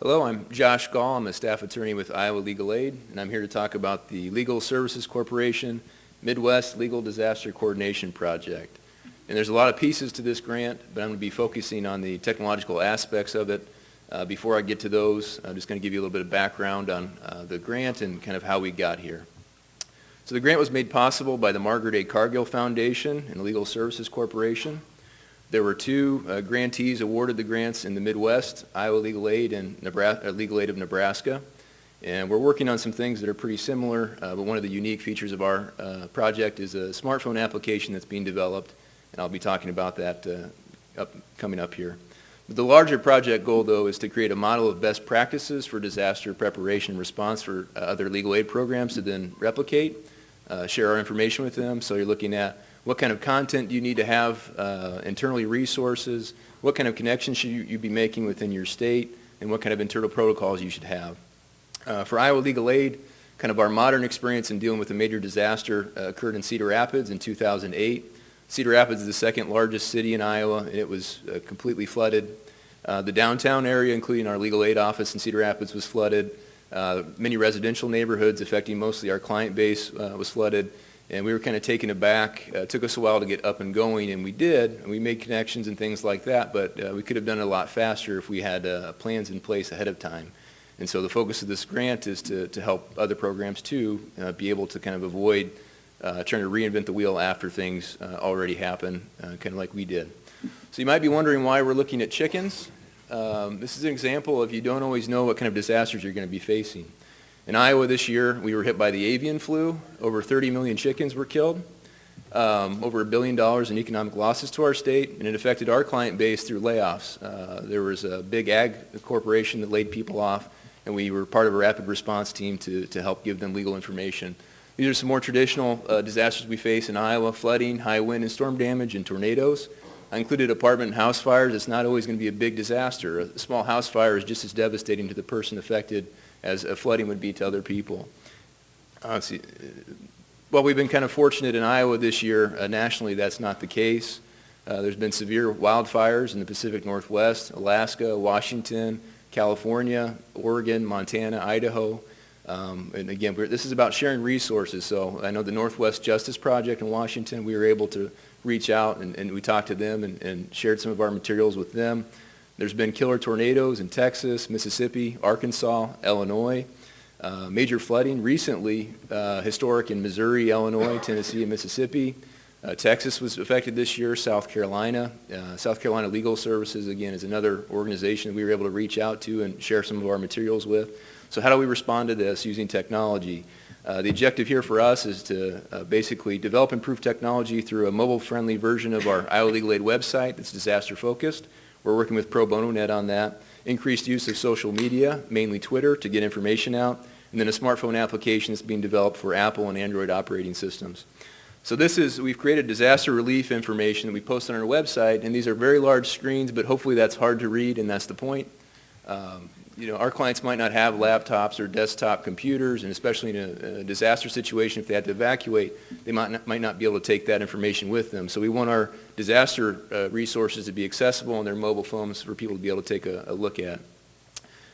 Hello, I'm Josh Gall. I'm a staff attorney with Iowa Legal Aid, and I'm here to talk about the Legal Services Corporation Midwest Legal Disaster Coordination Project. And there's a lot of pieces to this grant, but I'm going to be focusing on the technological aspects of it. Uh, before I get to those, I'm just going to give you a little bit of background on uh, the grant and kind of how we got here. So the grant was made possible by the Margaret A. Cargill Foundation and the Legal Services Corporation. There were two uh, grantees awarded the grants in the Midwest, Iowa Legal Aid and Nebraska, uh, Legal Aid of Nebraska. And we're working on some things that are pretty similar, uh, but one of the unique features of our uh, project is a smartphone application that's being developed, and I'll be talking about that uh, up, coming up here. But the larger project goal, though, is to create a model of best practices for disaster preparation and response for uh, other legal aid programs to then replicate, share our information with them. So you're looking at what kind of content do you need to have uh, internally resources? What kind of connections should you, you, be making within your state? And what kind of internal protocols you should have? Uh, for Iowa Legal Aid, kind of our modern experience in dealing with a major disaster uh, occurred in Cedar Rapids in 2008. Cedar Rapids is the second largest city in Iowa, and it was uh, completely flooded. Uh, the downtown area, including our legal aid office in Cedar Rapids, was flooded. Uh, many residential neighborhoods affecting mostly our client base was flooded and we were kind of taken aback. Uh, it took us a while to get up and going, and we did. And we made connections and things like that, but uh, we could have done it a lot faster if we had uh, plans in place ahead of time. And so the focus of this grant is to, to help other programs too uh, be able to kind of avoid uh, trying to reinvent the wheel after things uh, already happen, kind of like we did. So you might be wondering why we're looking at chickens. Um, this is an example of you don't always know what kind of disasters you're going to be facing. In Iowa this year, we were hit by the avian flu. Over 30 million chickens were killed. Um, over a billion dollars in economic losses to our state, and it affected our client base through layoffs. Uh, there was a big ag corporation that laid people off, and we were part of a rapid response team to, to help give them legal information. These are some more traditional uh, disasters we face in Iowa, flooding, high wind and storm damage, and tornadoes. I included apartment and house fires. It's not always going to be a big disaster. A small house fire is just as devastating to the person affected as a flooding would be to other people. Uh, see, well, we've been kind of fortunate in Iowa this year. Uh, nationally, that's not the case. Uh, there's been severe wildfires in the Pacific Northwest, Alaska, Washington, California, Oregon, Montana, Idaho. Um, and again, this is about sharing resources. So I know the Northwest Justice Project in Washington, we were able to reach out and, and we talked to them and, and shared some of our materials with them. There's been killer tornadoes in Texas, Mississippi, Arkansas, Illinois. Uh, major flooding recently, uh, historic in Missouri, Illinois, Tennessee, and Mississippi. Uh, Texas was affected this year, South Carolina. Uh, South Carolina Legal Services, again, is another organization that we were able to reach out to and share some of our materials with. So how do we respond to this using technology? Uh, the objective here for us is to uh, basically develop improved technology through a mobile-friendly version of our Iowa Legal Aid website that's disaster-focused. We're working with Pro Bono Net on that. Increased use of social media, mainly Twitter, to get information out. And then a smartphone application that's being developed for Apple and Android operating systems. So this is, we've created disaster relief information that we post on our website, and these are very large screens, but hopefully that's hard to read, and that's the point. Um, you know, our clients might not have laptops or desktop computers, and especially in a, a, disaster situation, if they had to evacuate, they might not, might not be able to take that information with them. So we want our disaster uh, resources to be accessible on their mobile phones for people to be able to take a, a look at.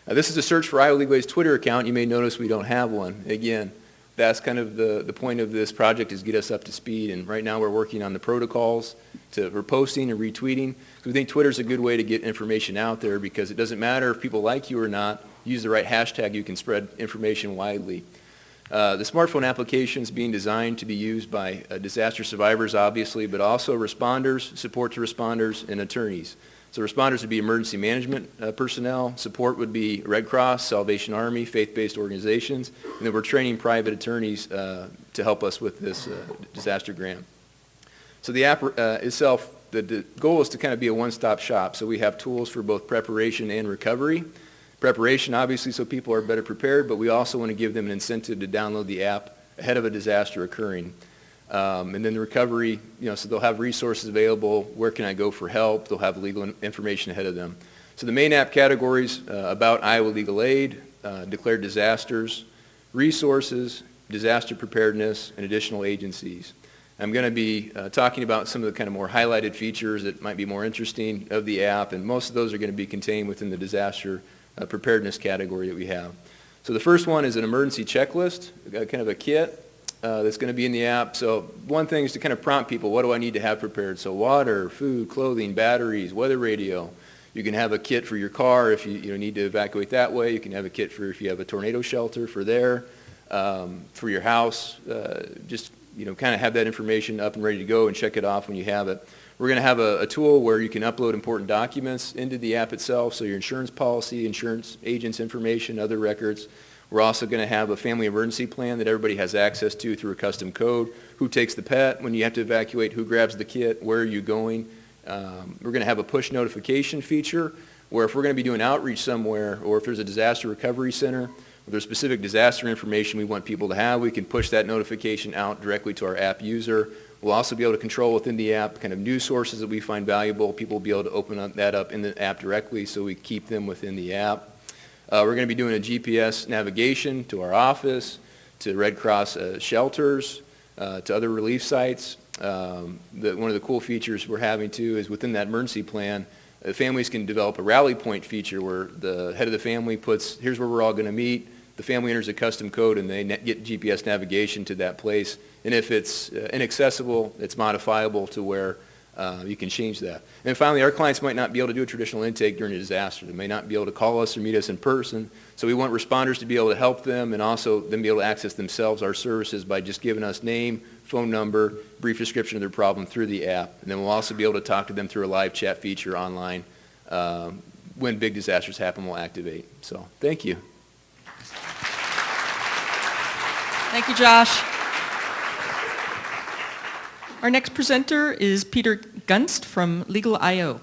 This is a search for Iowa Aid's Twitter account. You may notice we don't have one. Again, that's kind of the, the point of this project is get us up to speed. And right now we're working on the protocols to, for posting and retweeting. So we think Twitter's a good way to get information out there because it doesn't matter if people like you or not. Use the right hashtag, you can spread information widely. Uh, the smartphone application is being designed to be used by uh, disaster survivors, obviously, but also responders, support to responders, and attorneys. So responders would be emergency management uh, personnel. Support would be Red Cross, Salvation Army, faith-based organizations. And then we're training private attorneys uh, to help us with this uh, disaster grant. So the app uh, itself, the, the, goal is to kind of be a one-stop shop. So we have tools for both preparation and recovery. Preparation, obviously, so people are better prepared, but we also want to give them an incentive to download the app ahead of a disaster occurring. Um, and then the recovery, you know, so they'll have resources available. Where can I go for help? They'll have legal information ahead of them. So the main app categories uh, about Iowa Legal Aid, uh, declared disasters, resources, disaster preparedness, and additional agencies. I'm going to be uh, talking about some of the kind of more highlighted features that might be more interesting of the app, and most of those are going to be contained within the disaster uh, preparedness category that we have. So the first one is an emergency checklist, uh, kind of a kit uh, that's going to be in the app. So one thing is to kind of prompt people, what do I need to have prepared? So water, food, clothing, batteries, weather radio. You can have a kit for your car if you, you know, need to evacuate that way. You can have a kit for if you have a tornado shelter for there, um, for your house. Uh, just you know, kind of have that information up and ready to go and check it off when you have it. We're going to have a, a, tool where you can upload important documents into the app itself, so your insurance policy, insurance agent's information, other records. We're also going to have a family emergency plan that everybody has access to through a custom code. Who takes the pet when you have to evacuate? Who grabs the kit? Where are you going? Um, we're going to have a push notification feature where if we're going to be doing outreach somewhere or if there's a disaster recovery center, if there's specific disaster information we want people to have, we can push that notification out directly to our app user. We'll also be able to control within the app kind of news sources that we find valuable. People will be able to open up that up in the app directly so we keep them within the app. Uh, we're going to be doing a GPS navigation to our office, to Red Cross uh, shelters, uh, to other relief sites. Um, the, one of the cool features we're having too is within that emergency plan, uh, families can develop a rally point feature where the head of the family puts, here's where we're all going to meet, the family enters a custom code and they get GPS navigation to that place. And if it's uh, inaccessible, it's modifiable to where uh, you can change that. And finally, our clients might not be able to do a traditional intake during a disaster. They may not be able to call us or meet us in person. So we want responders to be able to help them and also them be able to access themselves our services by just giving us name, phone number, brief description of their problem through the app. And then we'll also be able to talk to them through a live chat feature online. Um, when big disasters happen, we'll activate. So thank you. Thank you, Josh. Our next presenter is Peter Gunst from Legal.io.